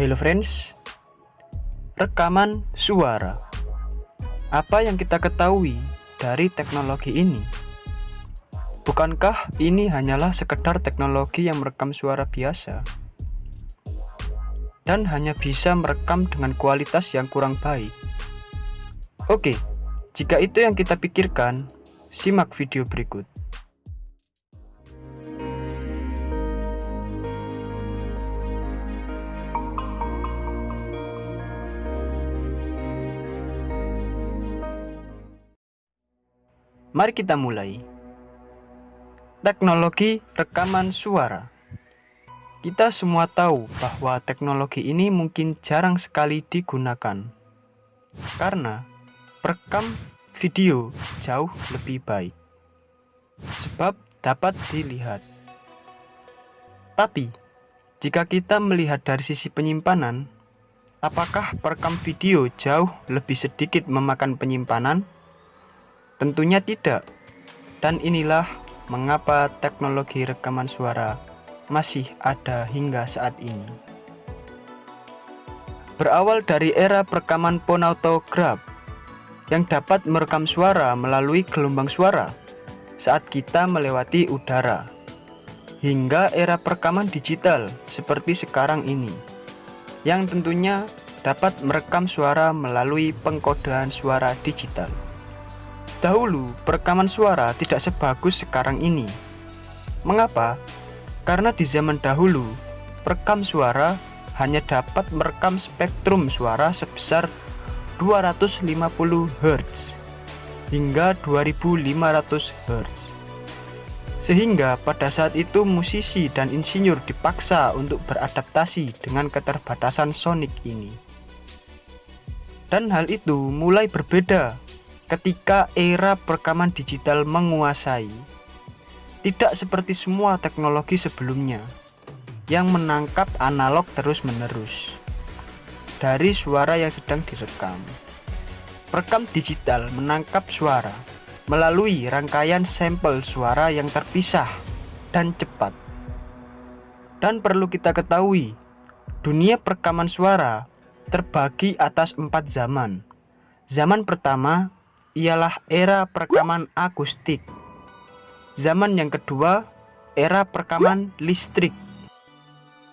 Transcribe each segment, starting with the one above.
Hello friends, rekaman suara. Apa yang kita ketahui dari teknologi ini? Bukankah ini hanyalah sekedar teknologi yang merekam suara biasa? Dan hanya bisa merekam dengan kualitas yang kurang baik. Oke, jika itu yang kita pikirkan, simak video berikut. Mari kita mulai. Teknologi rekaman suara. Kita semua tahu bahwa teknologi ini mungkin jarang sekali digunakan. Karena perekam video jauh lebih baik. Sebab dapat dilihat. Tapi, jika kita melihat dari sisi penyimpanan, apakah perekam video jauh lebih sedikit memakan penyimpanan? Tentunya tidak. Dan inilah mengapa teknologi rekaman suara masih ada hingga saat ini. Berawal dari era perekaman phonautograph yang dapat merekam suara melalui gelombang suara saat kita melewati udara, hingga era perekaman digital seperti sekarang ini, yang tentunya dapat merekam suara melalui pengkodean suara digital. Dahulu, perekaman suara tidak sebagus sekarang ini. Mengapa? Karena di zaman dahulu, perekam suara hanya dapat merekam spektrum suara sebesar 250 Hz hingga 2500 Hz. Sehingga pada saat itu musisi dan insinyur dipaksa untuk beradaptasi dengan keterbatasan sonik ini. Dan hal itu mulai berbeda ketika era perekaman digital menguasai. Tidak seperti semua teknologi sebelumnya yang menangkap analog terus-menerus dari suara yang sedang direkam. Perekam digital menangkap suara melalui rangkaian sampel suara yang terpisah dan cepat. Dan perlu kita ketahui, dunia perekaman suara terbagi atas empat zaman. Zaman pertama ialah era perekaman akustik. Zaman yang kedua, era perekaman listrik.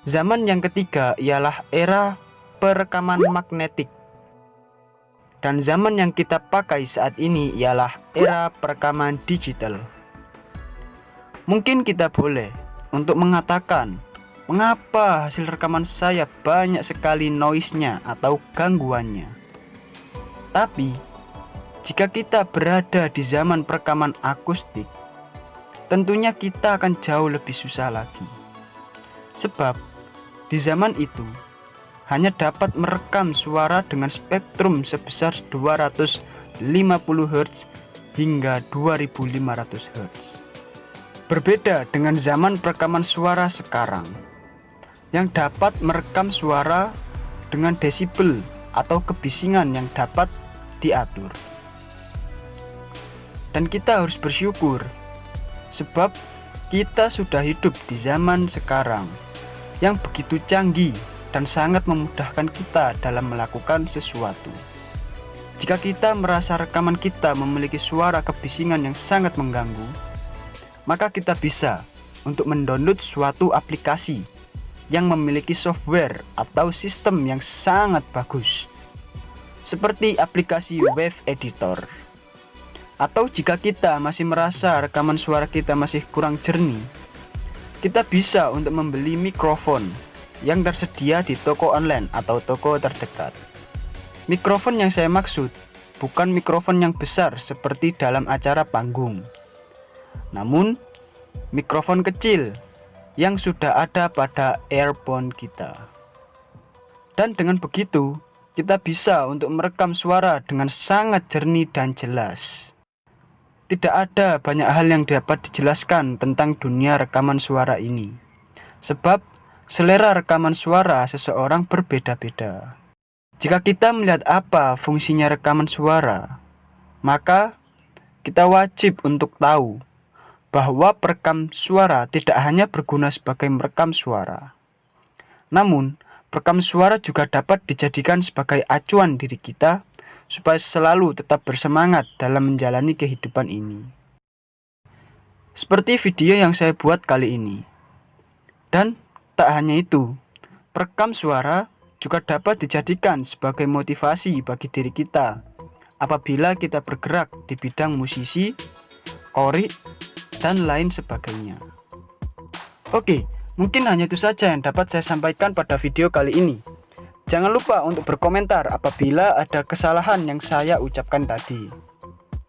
Zaman yang ketiga ialah era perekaman magnetik. Dan zaman yang kita pakai saat ini ialah era perekaman digital. Mungkin kita boleh untuk mengatakan mengapa hasil rekaman saya banyak sekali noise-nya atau gangguannya. Tapi jika kita berada di zaman perekaman akustik, tentunya kita akan jauh lebih susah lagi. Sebab di zaman itu hanya dapat merekam suara dengan spektrum sebesar 250 Hz hingga 2500 Hz. Berbeda dengan zaman perekaman suara sekarang yang dapat merekam suara dengan desibel atau kebisingan yang dapat diatur dan kita harus bersyukur sebab kita sudah hidup di zaman sekarang yang begitu canggih dan sangat memudahkan kita dalam melakukan sesuatu. Jika kita merasa rekaman kita memiliki suara kebisingan yang sangat mengganggu, maka kita bisa untuk mendownload suatu aplikasi yang memiliki software atau sistem yang sangat bagus, seperti aplikasi Wave Editor. Atau jika kita masih merasa rekaman suara kita masih kurang jernih, kita bisa untuk membeli mikrofon yang tersedia di toko online atau toko terdekat. Mikrofon yang saya maksud bukan mikrofon yang besar seperti dalam acara panggung. Namun, mikrofon kecil yang sudah ada pada earphone kita. Dan dengan begitu, kita bisa untuk merekam suara dengan sangat jernih dan jelas. Tidak ada banyak hal yang dapat dijelaskan tentang dunia rekaman suara ini. Sebab selera rekaman suara seseorang berbeda-beda. Jika kita melihat apa fungsinya rekaman suara, maka kita wajib untuk tahu bahwa perekam suara tidak hanya berguna sebagai merekam suara. Namun, perekam suara juga dapat dijadikan sebagai acuan diri kita supaya selalu tetap bersemangat dalam menjalani kehidupan ini. Seperti video yang saya buat kali ini. Dan tak hanya itu, perekam suara juga dapat dijadikan sebagai motivasi bagi diri kita apabila kita bergerak di bidang musisi, korik, dan lain sebagainya. Oke, mungkin hanya itu saja yang dapat saya sampaikan pada video kali ini. Jangan lupa untuk berkomentar apabila ada kesalahan yang saya ucapkan tadi.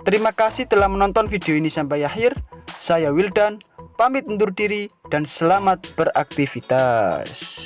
Terima kasih telah menonton video ini sampai akhir. Saya Wildan, pamit undur diri dan selamat beraktivitas.